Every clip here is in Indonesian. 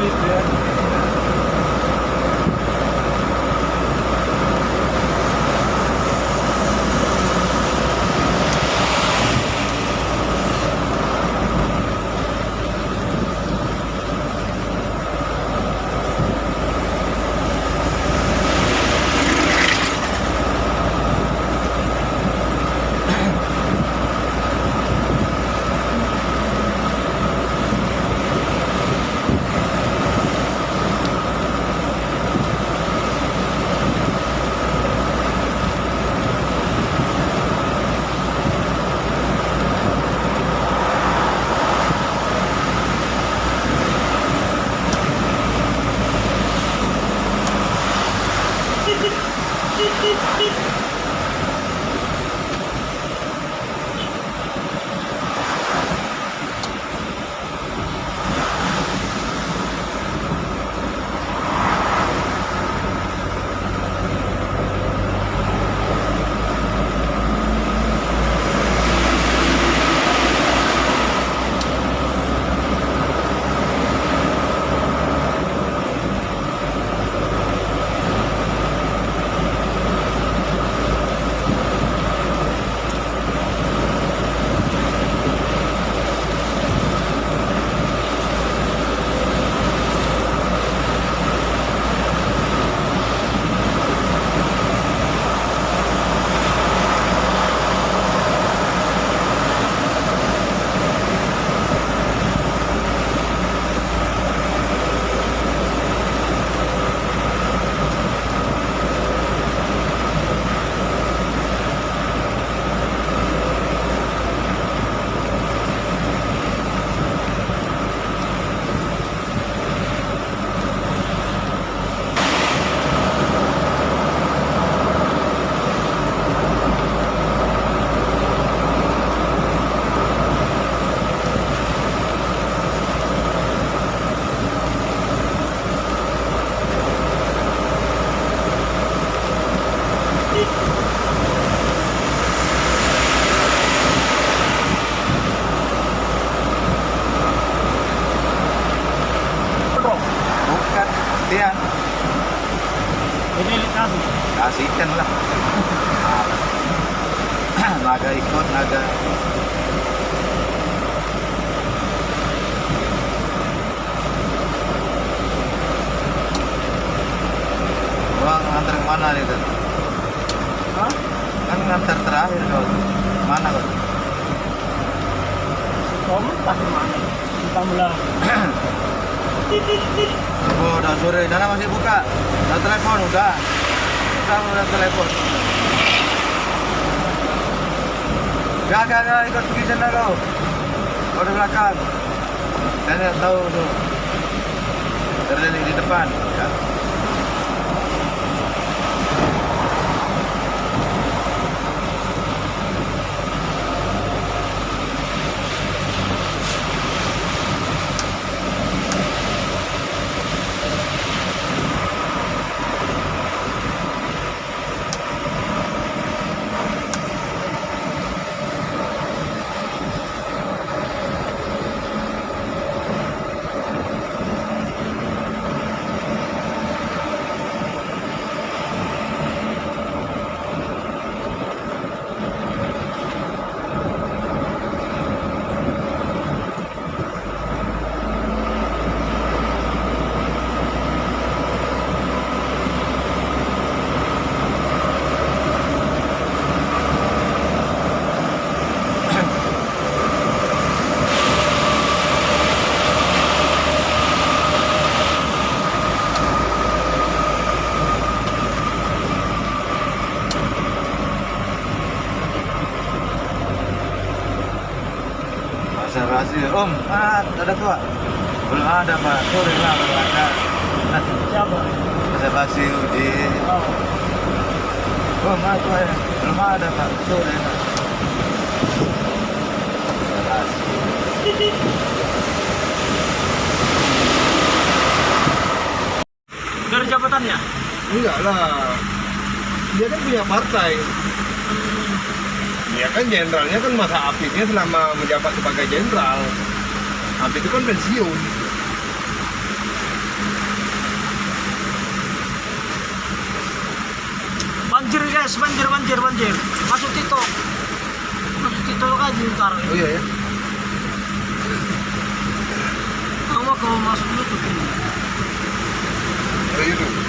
Thank you. Kasih. kasihkan lah. naga ikut, naga. Bang, ngantar ke mana nih tuh? Hah? Kan ngantar terakhir kau. Mana kau? Kamu ke mana. Entah mulai. Oh, udah sore, Dana masih buka. Udah telepon, udah. Udah, udah telepon. Gak, gak, gak, ikut pergi sana kau. Kau di belakang. Saya tahu tuh. Di depan. Basi, Om, ah, ada tua? Belum ada, Pak. Sore lah, belum ada. Siapa? Bahasa basi di Oh. Om, ah, tua ya. Belum ada, Pak. Sore lah. Dari jabatannya? Enggak lah. Dia kan punya partai ya kan jenderalnya kan masa aktifnya selama menjabat sebagai jenderal. Habis itu kan pensiun. Banjir guys banjir banjir banjir. Masuk tito masuk TikTok kan aja ntar oh iya ya kamu kalau masuk YouTube ini oh, iya, YouTube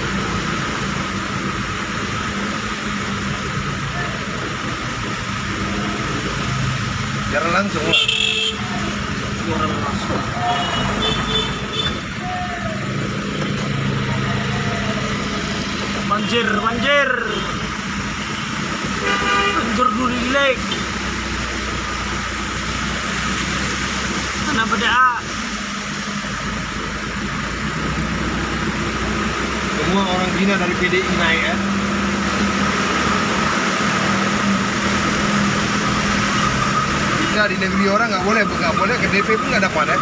Jalan langsung lah. Banjir, banjir. Banjir dulu lek. Dah? Semua orang Cina dari PDI naik ya. Di negeri orang nggak boleh, nggak boleh ke DP pun nggak dapat ya.